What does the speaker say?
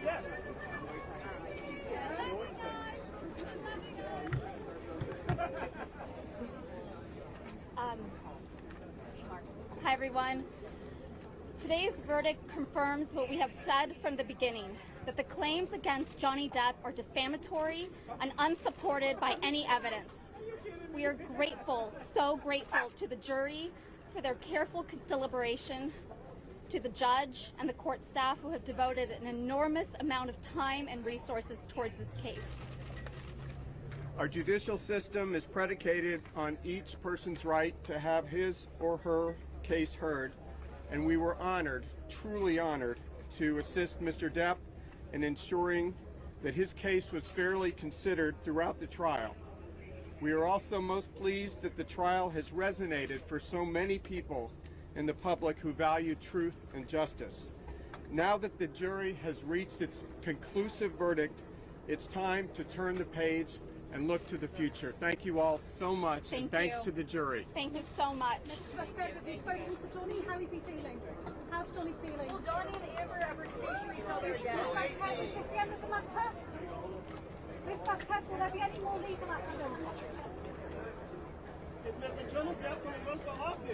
Um, hi, everyone. Today's verdict confirms what we have said from the beginning, that the claims against Johnny Depp are defamatory and unsupported by any evidence. We are grateful, so grateful to the jury for their careful deliberation to the judge and the court staff who have devoted an enormous amount of time and resources towards this case. Our judicial system is predicated on each person's right to have his or her case heard, and we were honored, truly honored, to assist Mr. Depp in ensuring that his case was fairly considered throughout the trial. We are also most pleased that the trial has resonated for so many people in the public who value truth and justice. Now that the jury has reached its conclusive verdict, it's time to turn the page and look to the future. Thank you all so much, Thank and thanks you. to the jury. Thank you so much. Mr. Vasquez, have you spoken to Johnny? How is he feeling? How's Johnny feeling? Will Johnny and Amber ever speak to each other Miss again? Vasquez, is this the end of the matter? Miss Vasquez, will there be any more legal action? Is Mr. Johnny Depp going to run for office?